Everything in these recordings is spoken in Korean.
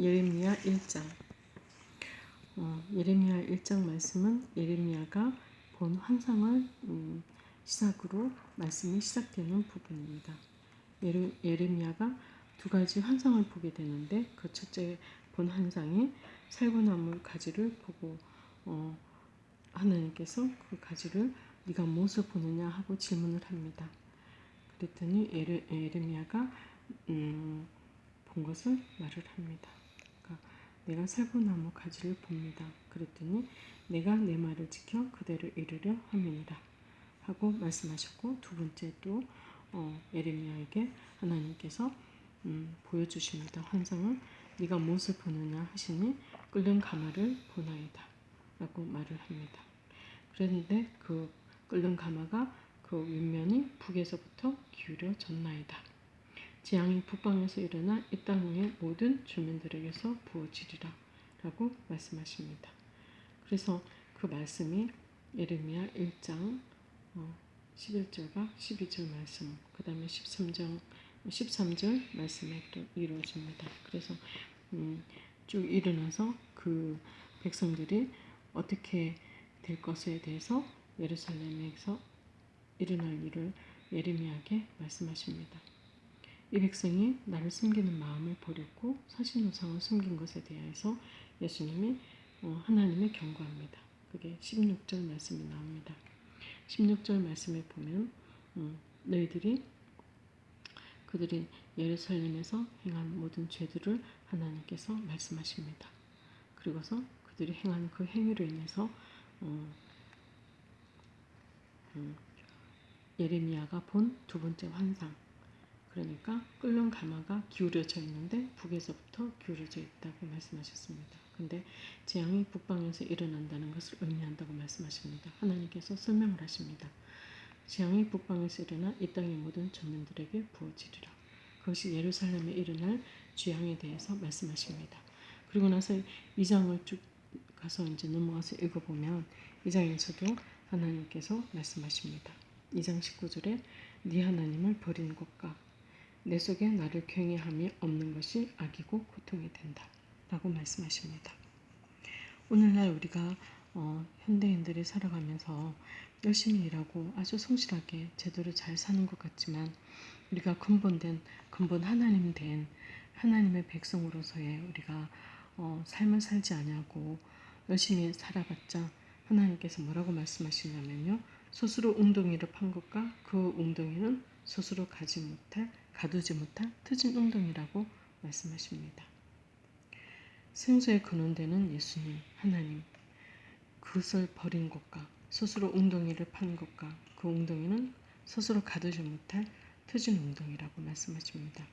예레미야 1장 어, 예레미야 1장 말씀은 예레미야가 본 환상을 음, 시작으로 말씀이 시작되는 부분입니다. 예레, 예레미야가 두 가지 환상을 보게 되는데 그 첫째 본 환상이 살구나무 가지를 보고 어, 하나님께서 그 가지를 네가 무엇을 보느냐 하고 질문을 합니다. 그랬더니 예레, 예레미야가 음, 본 것을 말을 합니다. 내가 살구나무 가지를 봅니다. 그랬더니 내가 내 말을 지켜 그대로 이르려 함이니라 하고 말씀하셨고 두 번째 또 어, 에레미야에게 하나님께서 음, 보여주십니다. 환상을 네가 무엇을 보느냐 하시니 끓는 가마를 보나이다 라고 말을 합니다. 그런데 그 끓는 가마가 그 윗면이 북에서부터 기울여졌나이다. 재앙이 북방에서 일어나 이 땅의 모든 주민들에게서 부어지리라 라고 말씀하십니다. 그래서 그 말씀이 예레미야 1장 11절과 어, 12절 말씀 그 다음에 13장 13절 말씀에 또 이루어집니다. 그래서 음, 쭉 일어나서 그 백성들이 어떻게 될 것에 대해서 예루살렘에서 일어날 일을 예레미야에게 말씀하십니다. 이 백성이 나를 숨기는 마음을 버렸고 사신우상을 숨긴 것에 대해서 예수님이 어, 하나님을 경고합니다. 그게 16절 말씀이 나옵니다. 16절 말씀에 보면 음, 너희들이 그들이 예루살렘에서 행한 모든 죄들을 하나님께서 말씀하십니다. 그리고서 그들이 행한 그 행위로 인해서 어, 음, 예레미야가 본 두 번째 환상 그러니까 끓는 가마가 기울여져 있는데 북에서부터 기울여져 있다고 말씀하셨습니다. 근데 재앙이 북방에서 일어난다는 것을 의미한다고 말씀하십니다. 하나님께서 설명을 하십니다. 재앙이 북방에서 일어나 이 땅의 모든 전민들에게 부어지리라. 그것이 예루살렘에 일어날 재앙에 대해서 말씀하십니다. 그리고 나서 이 장을 쭉 가서 이제 넘어가서 읽어보면 이 장에서도 하나님께서 말씀하십니다. 2장 19절에 네 하나님을 버린 것과 내 속에 나를 경외함이 없는 것이 악이고 고통이 된다. 라고 말씀하십니다. 오늘날 우리가 어, 현대인들이 살아가면서 열심히 일하고 아주 성실하게 제대로 잘 사는 것 같지만 우리가 근본된 근본 하나님 된 하나님의 백성으로서의 우리가 어, 삶을 살지 않냐고 열심히 살아봤자 하나님께서 뭐라고 말씀하시냐면요 스스로 웅덩이를 판 것과 그 웅덩이는 스스로 가지 못할 가두지 못할 트진 웅덩이라고 말씀하십니다. 생수의 근원되는 예수님, 하나님, 그것을 버린 것과 스스로 웅덩이를 판 것과 그 웅덩이는 스스로 가두지 못할 트진 웅덩이라고 말씀하십니다.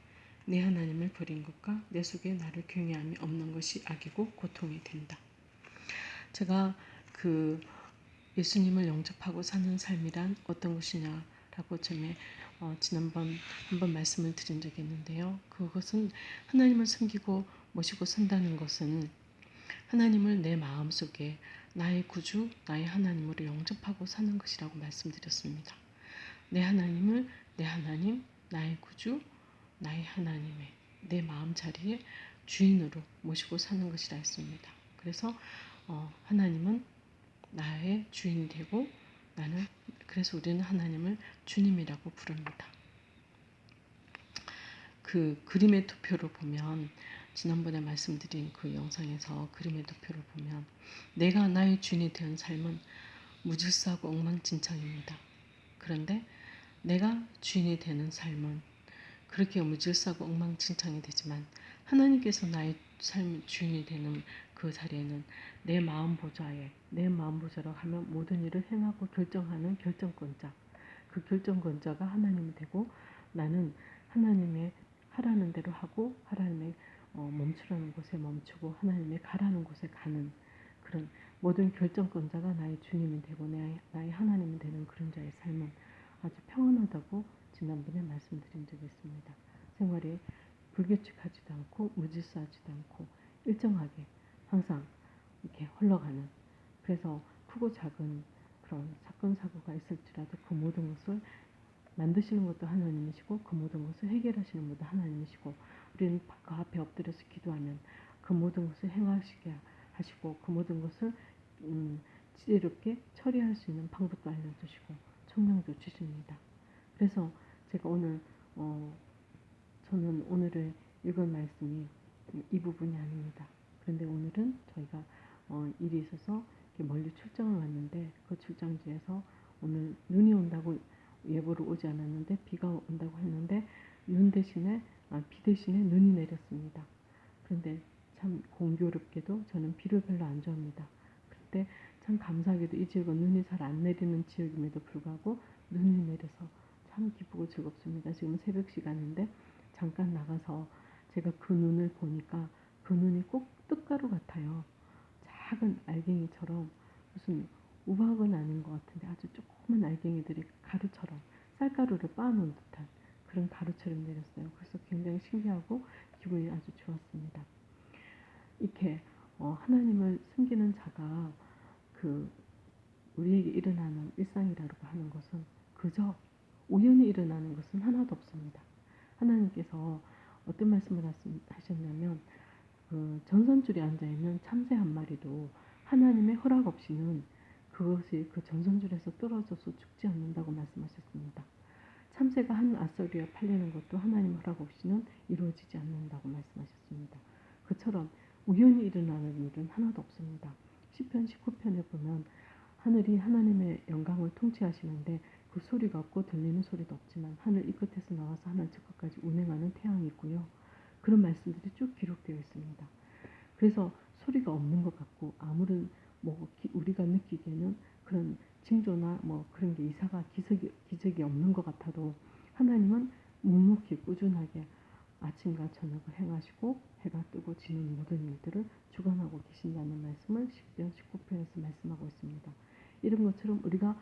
내 하나님을 버린 것과 내 속에 나를 경외함이 없는 것이 악이고 고통이 된다. 제가 그 예수님을 영접하고 사는 삶이란 어떤 것이냐 라고 전에 어, 지난번 한번 말씀을 드린 적이 있는데요. 그것은 하나님을 섬기고 모시고 산다는 것은 하나님을 내 마음속에 나의 구주, 나의 하나님으로 영접하고 사는 것이라고 말씀드렸습니다. 내 하나님을 내 하나님, 나의 구주, 나의 하나님의 내 마음 자리에 주인으로 모시고 사는 것이라 했습니다. 그래서 어, 하나님은 나의 주인이 되고 나는 그래서 우리는 하나님을 주님이라고 부릅니다. 그 그림의 투표로 보면 지난번에 말씀드린 그 영상에서 그림의 투표를 보면 내가 나의 주인이 된 삶은 무질서하고 엉망진창입니다. 그런데 내가 주인이 되는 삶은 그렇게 무질서하고 엉망진창이 되지만 하나님께서 나의 삶 주인이 되는 그 자리에는 내 마음 보좌에 내 마음 보좌로 하면 모든 일을 행하고 결정하는 결정권자 그 결정권자가 하나님이 되고 나는 하나님의 하라는 대로 하고 하나님의 어, 멈추라는 곳에 멈추고 하나님의 가라는 곳에 가는 그런 모든 결정권자가 나의 주님이 되고 나의, 나의 하나님이 되는 그런 자의 삶은 아주 평안하다고 지난번에 말씀드린 적이 있습니다. 생활이 불규칙하지도 않고 무질서하지도 않고 일정하게 항상 이렇게 흘러가는 그래서 크고 작은 그런 사건 사고가 있을지라도 그 모든 것을 만드시는 것도 하나님이시고 그 모든 것을 해결하시는 것도 하나님이시고 우리는 그 앞에 엎드려서 기도하면 그 모든 것을 행하시게 하시고 그 모든 것을 음, 지혜롭게 처리할 수 있는 방법도 알려주시고 청량도 주십니다. 그래서 제가 오늘 어, 저는 오늘을 읽은 말씀이 이 부분이 아닙니다. 그런데 오늘은 저희가 어, 일이 있어서 멀리 출장을 왔는데 그 출장지에서 오늘 눈이 온다고 예보로 오지 않았는데 비가 온다고 했는데 눈 대신에 아, 비 대신에 눈이 내렸습니다. 그런데 참 공교롭게도 저는 비를 별로 안 좋아합니다. 그때 참 감사하게도 이 지역은 눈이 잘 안 내리는 지역임에도 불구하고 눈이 내려서 참 기쁘고 즐겁습니다. 지금 새벽 시간인데 잠깐 나가서 제가 그 눈을 보니까 그 눈이 꼭 떡가루 같아요. 작은 알갱이처럼 무슨 우박은 아닌 것 같은데 아주 조그만 알갱이들이 가루처럼 쌀가루를 빻아놓은 듯한 그런 가루처럼 내렸어요. 그래서 굉장히 신기하고 기분이 아주 좋았습니다. 이렇게 어, 하나님을 숨기는 자가 그 우리에게 일어나는 일상이라고 하는 것은 그저 우연히 일어나는 것은 하나도 없습니다. 하나님께서 어떤 말씀을 하셨냐면 그 전선줄에 앉아 있는 참새 한 마리도 하나님의 허락 없이는 그것이 그 전선줄에서 떨어져서 죽지 않는다고 말씀하셨습니다. 참새가 한 아서리에 팔리는 것도 하나님 허락 없이는 이루어지지 않는다고 말씀하셨습니다. 그처럼 우연히 일어나는 일은 하나도 없습니다. 시편 19편에 보면 하늘이 하나님의 영광을 통치하시는데 그 소리가 없고 들리는 소리도 없지만 하늘 이 끝에서 나와서 하늘 저 끝까지 운행하는 태양이 있고요. 그런 말씀들이 쭉 기록되어 있습니다. 그래서 소리가 없는 것 같고 아무런 뭐 우리가 느끼기에는 그런 징조나 뭐 그런 게 이사가 기적이, 기적이 없는 것 같아도 하나님은 묵묵히 꾸준하게 아침과 저녁을 행하시고 해가 뜨고 지는 모든 일들을 주관하고 계신다는 말씀을 10편 19편에서 말씀하고 있습니다. 이런 것처럼 우리가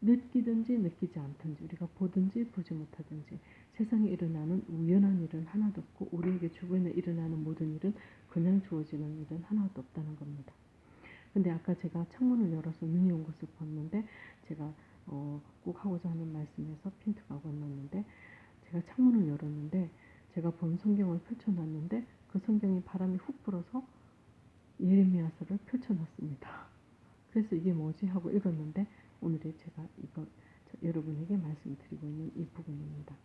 느끼든지 느끼지 않든지 우리가 보든지 보지 못하든지 세상에 일어나는 우연한 일은 하나도 없고 우리에게 주변에 일어나는 모든 일은 그냥 주어지는 일은 하나도 없다는 겁니다. 근데 아까 제가 창문을 열어서 눈이 온 것을 봤는데 제가 어, 꼭 하고자 하는 말씀에서 핀트가 건넜는데 제가 창문을 열었는데 제가 본 성경을 펼쳐놨는데 그 성경이 바람이 훅 불어서 예레미야서를 펼쳐놨습니다. 그래서 이게 뭐지 하고 읽었는데 오늘의 제가 이거 여러분에게 말씀드리고 있는 이 부분입니다.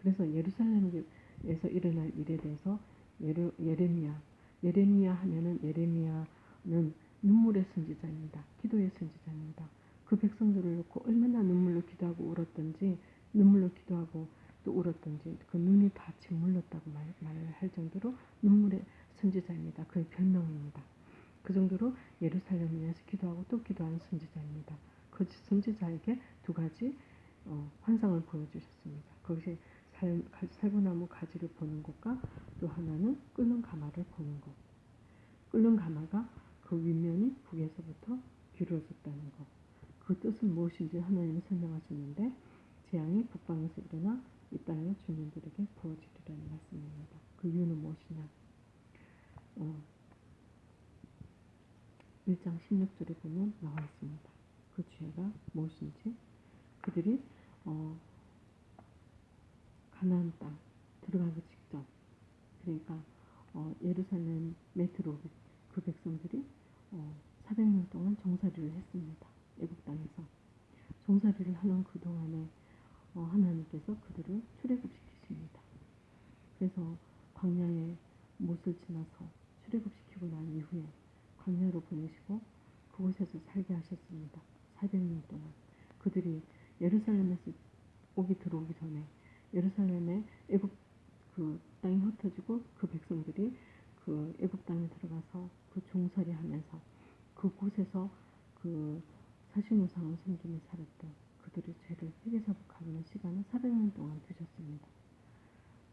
그래서 예루살렘에서 일어날 일에 대해서 예레, 예레미야 예레미야 하면은 예레미야는 눈물의 선지자입니다. 기도의 선지자입니다. 그 백성들을 놓고 얼마나 눈물로 기도하고 울었던지 눈물로 기도하고 또 울었던지 그 눈이 다 짓물렀다고 말, 말할 정도로 눈물의 선지자입니다. 그의 별명입니다. 그 정도로 예루살렘을 위해서 기도하고 또 기도하는 선지자입니다. 그 선지자에게 두 가지 어, 환상을 보여주셨습니다. 그것이 살, 살구나무 가지를 보는 것과 또 하나는 끓는 가마를 보는 것. 끓는 가마가 그 윗면이 북에서부터 기울어졌다는 것. 그 뜻은 무엇인지 하나님이 설명하셨는데 재앙이 북방에서 일어나 이 땅의 주민들에게 부어지리라는 말씀입니다. 그 이유는 무엇이냐? 어, 1장 16절에 보면 나와 있습니다. 그 죄가 무엇인지 그들이 어, 가나안 땅 들어가기 직전 그러니까 어, 예루살렘에 들어오기 그 백성들이 어, 400년 동안 종살이를 했습니다. 애국 땅에서 종살이를 하는 그 동안에 어, 하나님께서 그들을 출애굽시키십니다. 그래서 광야에 못을 지나서 출애굽시키고 난 이후에 광야로 보내시고 그곳에서 살게 하셨습니다. 400년 동안 그들이 예루살렘에서 오기 들어오기 전에 예루살렘에 애굽 그 땅이 흩어지고 그 백성들이 그 애굽 땅에 들어가서 그 종살이 하면서 그곳에서 그 사신우상을 섬기며 살았던 그들의 죄를 회개사복하는 시간은 400년 동안 되셨습니다.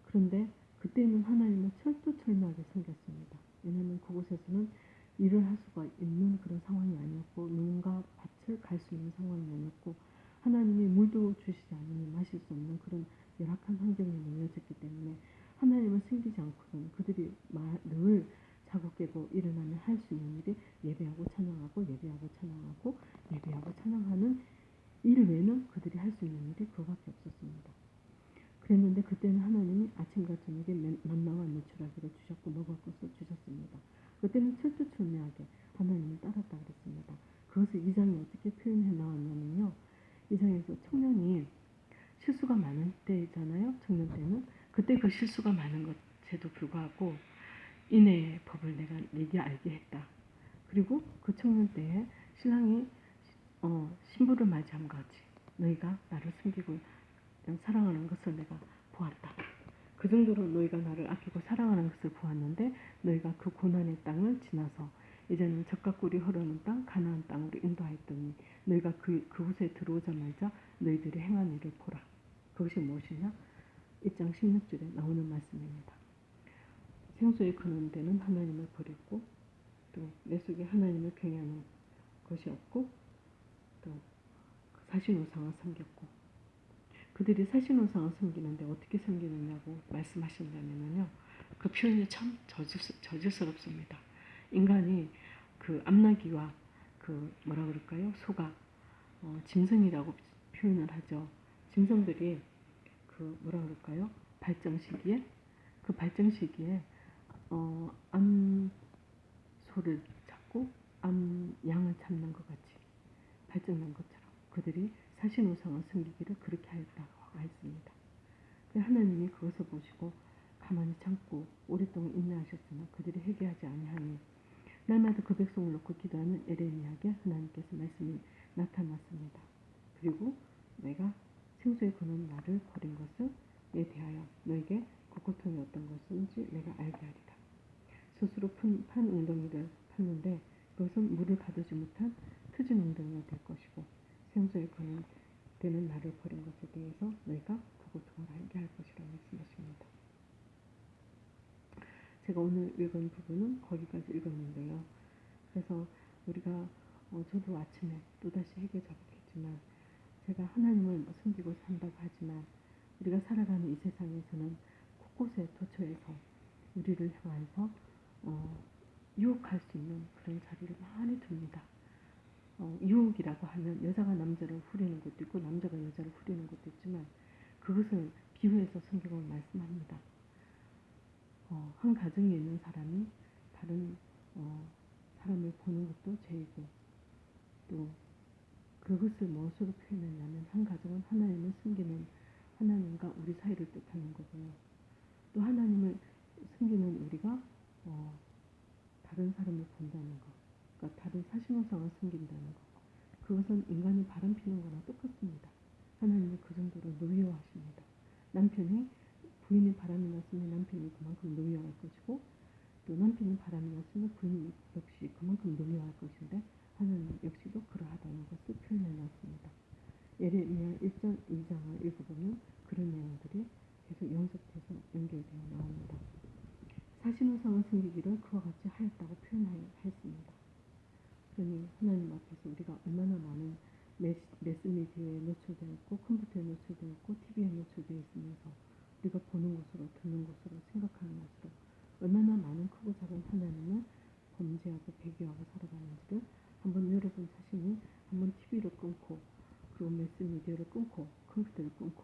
그런데 그때는 하나님은 철두철미하게 섬겼습니다. 왜냐하면 그곳에서는 일을 할 수가 있는 그런 상황이 아니었고 누군가 밭을 갈 수 있는 상황이 아니었고 하나님이 물도 주시지 않으니 마실 수 없는 그런 열 악한 환경에 놓여졌기 때문에 하나님을 숨기지 않고는 그들이 늘 자고 깨고 일어나면 할 수 있는 일이 예배하고 찬양하고 예배하고 찬양하고 예배하고 찬양하는 일 외에는 그들이 할 수 있는 일이 그밖에 없었습니다. 그랬는데 그때는 하나님이 아침과 저녁에 만나와 메추라기를 주셨고 먹을 것을 주셨습니다. 그때는 철두철미하게 하나님을 따랐다 그랬습니다. 그것을 이 장에 어떻게 표현해 나왔냐면요. 이 장에서 청년이 실수가 많은 때잖아요. 청년 때는 그때 그 실수가 많은 것에도 불구하고 인애의 법을 내가 네게 알게 했다. 그리고 그 청년 때에 신랑이 어, 신부를 맞이함과 같이 너희가 나를 숨기고 사랑하는 것을 내가 보았다. 그 정도로 너희가 나를 아끼고 사랑하는 것을 보았는데 너희가 그 고난의 땅을 지나서 이제는 적과 꿀이 흐르는 땅 가나안 땅으로 인도하였더니 너희가 그 그곳에 들어오자마자 일을 보라. 그것이 무엇이냐? 1장 16절에 나오는 말씀입니다. 생수에 그는 데는 하나님을 버렸고 또 내 속에 하나님을 경외하는 것이 없고 또 사신우상을 섬겼고 그들이 사신우상을 섬기는데 어떻게 섬기느냐고 말씀하신다면요. 그 표현이 참 저질스, 저질스럽습니다. 인간이 그 암나기와 그 뭐라 그럴까요? 소가 어, 짐승이라고 표현을 하죠. 짐승들이 그 뭐라 그럴까요? 발정 시기에 그 발정 시기에 어, 암 소를 잡고 암 양을 잡는 것 같이 발정난 것처럼 그들이 사신우상을 섬기기를 그렇게 하였다고 했습니다. 그 하나님이 그것을 보시고 가만히 참고 오랫동안 인내하셨으나 그들이 회개하지 아니하니 날마다 그 백성을 놓고 기도하는 에레미야에게 하나님께서 말씀이 나타났습니다. 그리고 내가 생수에 거는 나를 버린 것을 에 대하여 너에게 그 고통이 어떤 것인지 내가 알게 하리라. 스스로 푼, 판 웅덩이를 팠는데 그것은 물을 가두지 못한 트진 웅덩이가 될 것이고 생수에 거는 되는 나를 버린 것에 대해서 너희가 그 고통을 알게 할 것이라 말씀하십니다. 제가 오늘 읽은 부분은 거기까지 읽었는데요. 그래서 우리가 어, 저도 아침에 또다시 회개 잡겠지만 제가 하나님을 뭐 숨기고 산다고 하지만 우리가 살아가는 이 세상에서는 곳곳에 도처에서 우리를 향해서 어, 유혹할 수 있는 그런 자리를 많이 둡니다. 어, 유혹이라고 하면 여자가 남자를 후리는 것도 있고 남자가 여자를 후리는 것도 있지만 그것을 비유해서 성경을 말씀합니다. 어, 한 가정에 있는 사람이 다른 어, 사람을 보는 것도 죄이고 또 그것을 무엇으로 표현했냐면 한 가정은 하나님을 숨기는 하나님과 우리 사이를 뜻하는 거고요. 또 하나님을 숨기는 우리가 어, 다른 사람을 본다는 것, 그러니까 다른 사신호상을 숨긴다는 것. 그것은 인간이 바람 피는 거나 똑같습니다. 하나님이 그 정도로 노여워하십니다. 남편이 부인이 바람이 났으면 남편이 그만큼 노여워할 것이고 또 남편이 바람이 났으면 부인 역시 그만큼 노여워할 것인데 하나님 역시도 그러하다는 것을 표현해 놨습니다. 예레미야 1장, 2장을 읽어보면 그런 내용들이 계속 연속해서 연결되어 나옵니다. 사신우상을 숨기기를 그와 같이 하였다고 표현하였습니다. 그러니 하나님 앞에서 우리가 얼마나 많은 매스미디어에 노출되어 있고 컴퓨터에 노출되어 있고 TV에 노출되어 있으면서 우리가 보는 곳으로 듣는 곳으로 생각하는 곳으로 얼마나 많은 크고 작은 하나님을 범죄하고 배교하고 살아가는지를 한번 여러분 자신이 한번 TV를 끊고 그리고 매스미디어를 끊고 컴퓨터를 끊고